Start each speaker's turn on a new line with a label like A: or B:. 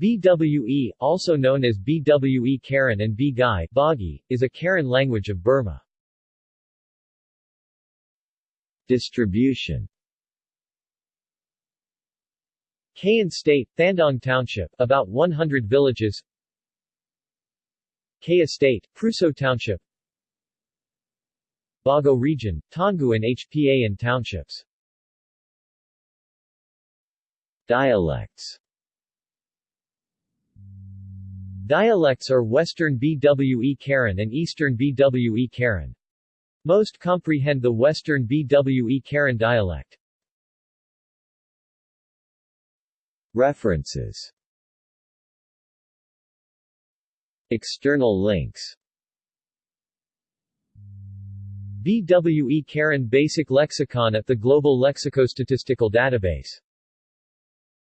A: BWE, also known as BWE Karen and Bgai Bagi, is a Karen language of Burma.
B: Distribution.
A: Kayin State, Thandong Township, about 100 villages. Kayah State, Hpruso Township. Bago Region, Taungoo and HPA and Townships.
B: Dialects
A: Dialects are Western BWE Karen and Eastern BWE Karen. Most comprehend the Western BWE Karen dialect.
B: References External links
A: BWE Karen Basic Lexicon at the Global Lexicostatistical Database